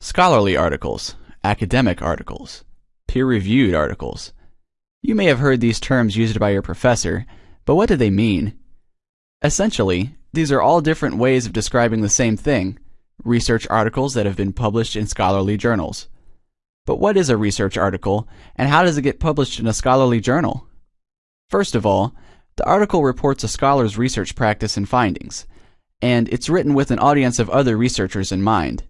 Scholarly articles, academic articles, peer-reviewed articles. You may have heard these terms used by your professor, but what do they mean? Essentially, these are all different ways of describing the same thing, research articles that have been published in scholarly journals. But what is a research article, and how does it get published in a scholarly journal? First of all, the article reports a scholar's research practice and findings, and it's written with an audience of other researchers in mind.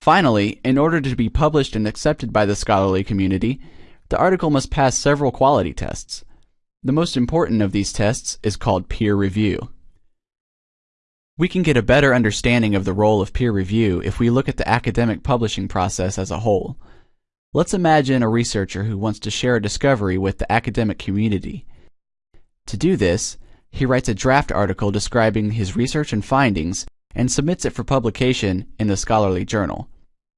Finally, in order to be published and accepted by the scholarly community, the article must pass several quality tests. The most important of these tests is called peer review. We can get a better understanding of the role of peer review if we look at the academic publishing process as a whole. Let's imagine a researcher who wants to share a discovery with the academic community. To do this, he writes a draft article describing his research and findings and submits it for publication in the scholarly journal.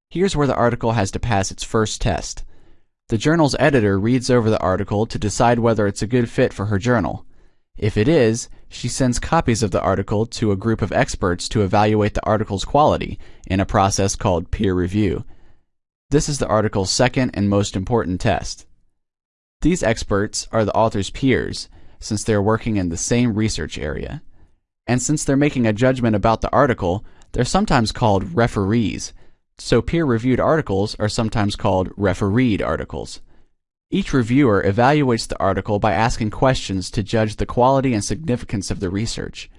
Here's where the article has to pass its first test. The journal's editor reads over the article to decide whether it's a good fit for her journal. If it is, she sends copies of the article to a group of experts to evaluate the article's quality in a process called peer review. This is the article's second and most important test. These experts are the author's peers, since they're working in the same research area. And since they're making a judgment about the article, they're sometimes called referees. So peer-reviewed articles are sometimes called refereed articles. Each reviewer evaluates the article by asking questions to judge the quality and significance of the research.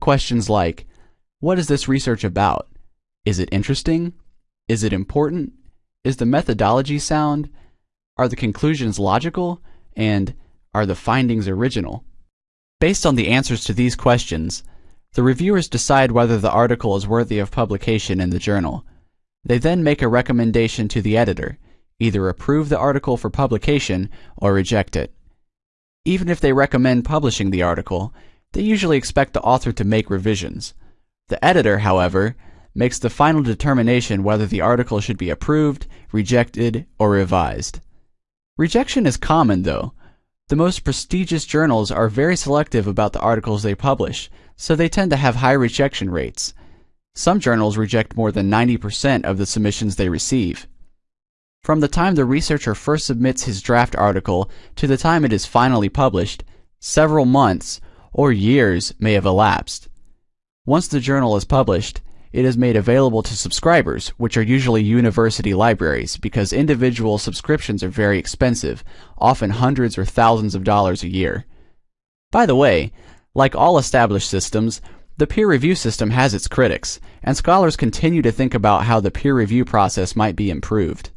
Questions like, what is this research about? Is it interesting? Is it important? Is the methodology sound? Are the conclusions logical? And are the findings original? Based on the answers to these questions, the reviewers decide whether the article is worthy of publication in the journal. They then make a recommendation to the editor, either approve the article for publication or reject it. Even if they recommend publishing the article, they usually expect the author to make revisions. The editor, however, makes the final determination whether the article should be approved, rejected, or revised. Rejection is common, though, the most prestigious journals are very selective about the articles they publish, so they tend to have high rejection rates. Some journals reject more than 90% of the submissions they receive. From the time the researcher first submits his draft article to the time it is finally published, several months or years may have elapsed. Once the journal is published, it is made available to subscribers, which are usually university libraries, because individual subscriptions are very expensive, often hundreds or thousands of dollars a year. By the way, like all established systems, the peer review system has its critics, and scholars continue to think about how the peer review process might be improved.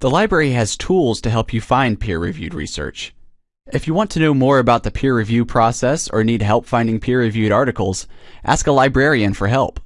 The library has tools to help you find peer-reviewed research. If you want to know more about the peer review process or need help finding peer-reviewed articles, ask a librarian for help.